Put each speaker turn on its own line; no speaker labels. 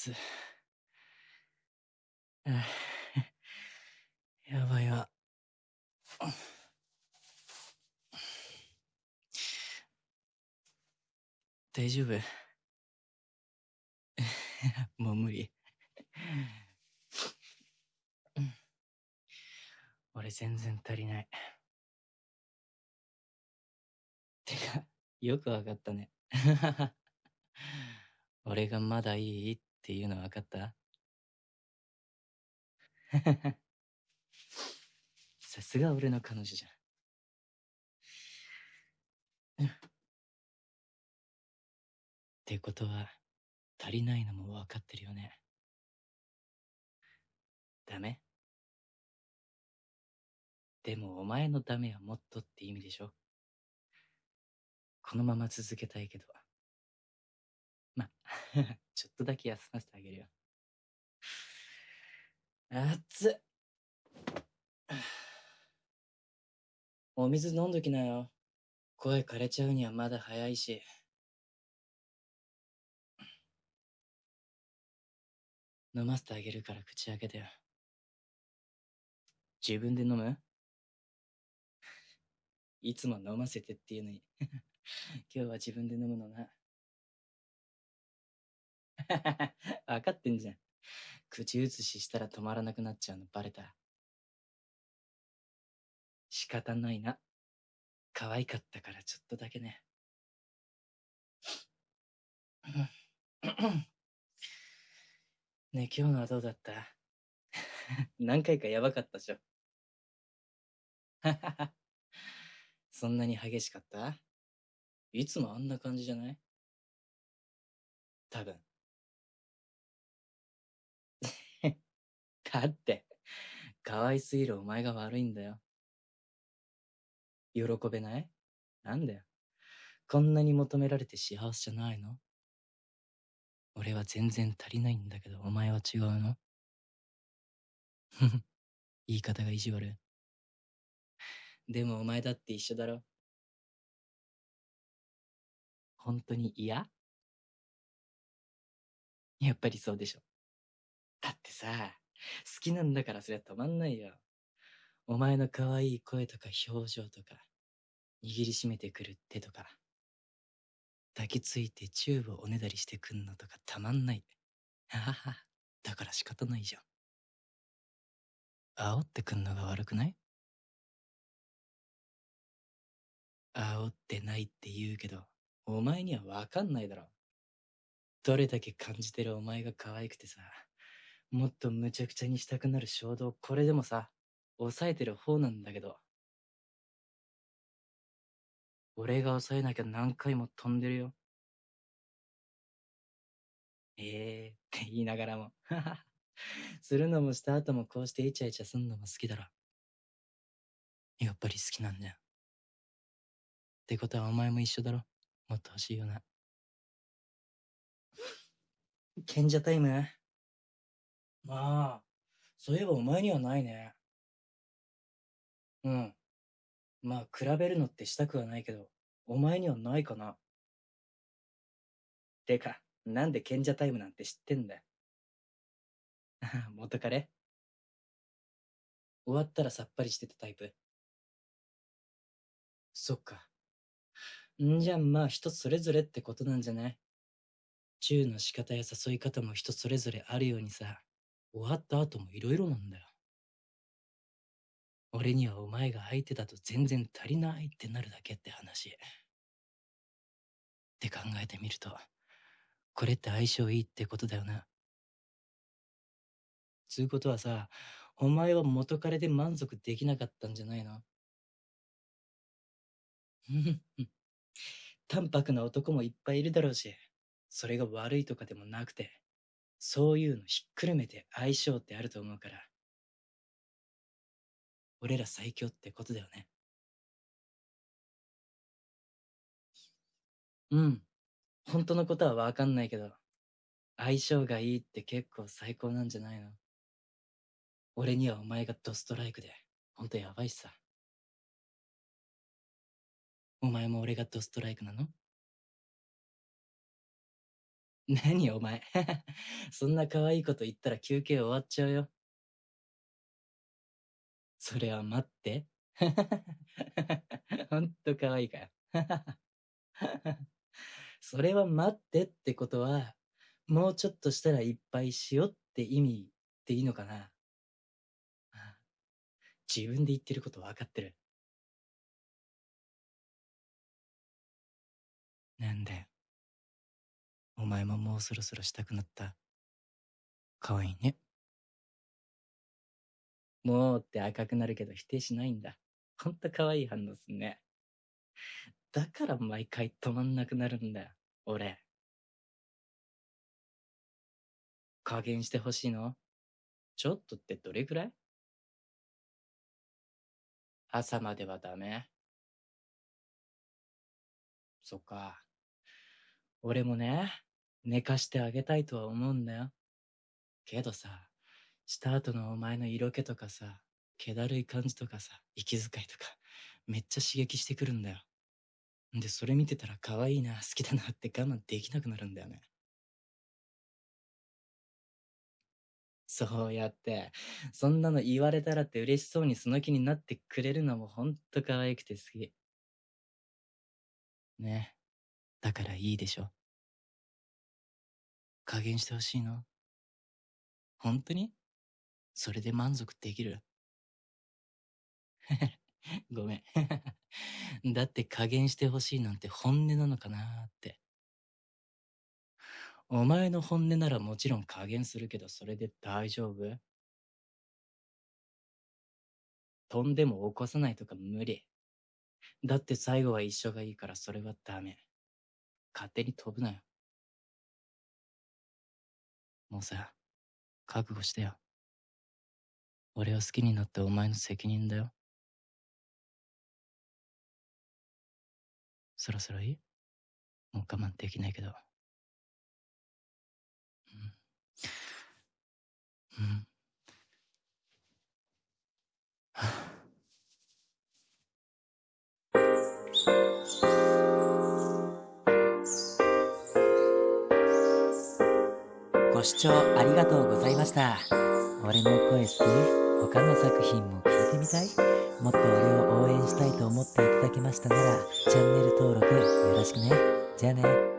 つ。やばいわ。大丈夫？もう無理。俺全然足りない。てか、よくわかったね。俺がまだいいっていうのわかった？さすが俺の彼女じゃん。ってことは、足りないのも分かってるよね。ダメ？でもお前のダメはもっとって意味でしょ？このまま続けたいけど。ま、ちょっとだけ休ませてあげるよ。熱っ。お水飲んどきなよ。声枯れちゃうにはまだ早いし。飲ませてあげるから口開けてよ。自分で飲む？いつも飲ませてっていうのに 今日は自分で飲むのな。分かってんじゃん。口移ししたら止まらなくなっちゃうのバレた。仕方ないな。可愛かったからちょっとだけね。ねえ、今日のはどうだった？何回かやばかったでしょ。そんなに激しかった？いつもあんな感じじゃない？多分。だって、可愛すぎるお前が悪いんだよ。喜べない？なんだよ。こんなに求められて幸せじゃないの？俺は全然足りないんだけど、お前は違うの？ふふ、言い方が意地悪。でもお前だって一緒だろ？本当に嫌？やっぱりそうでしょ。だってさ、好きなんだからそりゃ止まんないよ。お前の可愛い声とか表情とか、握りしめてくる手とか、抱きついてチューブをおねだりしてくんのとかたまんない。ははは。だから仕方ないじゃん。煽ってくんのが悪くない？煽ってないって言うけど、お前にはわかんないだろ。どれだけ感じてるお前が可愛くてさ、もっと無茶苦茶にしたくなる衝動、これでもさ、抑えてる方なんだけど。俺が抑えなきゃ何回も飛んでるよ。ええー、って言いながらも。するのもした後もこうしてイチャイチャすんのも好きだろ。やっぱり好きなんだよ。ってことはお前も一緒だろ。もっと欲しいよな。賢者タイム？まあ、そういえばお前にはないね。うん。まあ、比べるのってしたくはないけど、お前にはないかな。てか、なんで賢者タイムなんて知ってんだよ。元彼？終わったらさっぱりしてたタイプそっか。んじゃまあ人それぞれってことなんじゃない？チューの仕方や誘い方も人それぞれあるようにさ、終わった後も色々なんだよ。俺にはお前が相手だと全然足りないってなるだけって話。って考えてみると、これって相性いいってことだよな。つうことはさ、お前は元彼で満足できなかったんじゃないの？淡白な男もいっぱいいるだろうし、それが悪いとかでもなくて、そういうのひっくるめて相性ってあると思うから。俺ら最強ってことだよね。うん。本当のことはわかんないけど、相性がいいって結構最高なんじゃないの俺にはお前がドストライクで、ほんとやばいしさ。お前も俺がドストライクなの？何お前。そんな可愛いこと言ったら休憩終わっちゃうよ。それは待って。ほんと可愛いかよ。それは待ってってことは、もうちょっとしたらいっぱいしようって意味でいいのかな。自分で言ってること分かってる。なんだよ。お前ももうそろそろしたくなった。かわいいね。もうって赤くなるけど否定しないんだ。ほんと可愛い反応すね。だから毎回止まんなくなるんだよ、俺。加減してほしいの？ちょっとってどれくらい？朝まではダメそっか。俺もね、寝かしてあげたいとは思うんだよ。けどさ、した後のお前の色気とかさ、気だるい感じとかさ、息遣いとか、めっちゃ刺激してくるんだよ。で、それ見てたら可愛いな、好きだなって我慢できなくなるんだよね。そうやって、そんなの言われたらって嬉しそうにその気になってくれるのもほんと可愛くて好き。ね。だからいいでしょ。加減してほしいの？本当に？それで満足できる？ごめん だって加減してほしいなんて本音なのかなって。お前の本音ならもちろん加減するけどそれで大丈夫？飛んでも起こさないとか無理。だって最後は一緒がいいからそれはダメ。勝手に飛ぶなよ。もうさ、覚悟してよ。俺を好きになったお前の責任だよ。そろそろいい？もう我慢できないけど。うん。うん。
視聴ありがとうございました。俺の声好き？他の作品も聞いてみたい？もっと俺を応援したいと思っていただけましたなら、チャンネル登録よろしくね。じゃあね。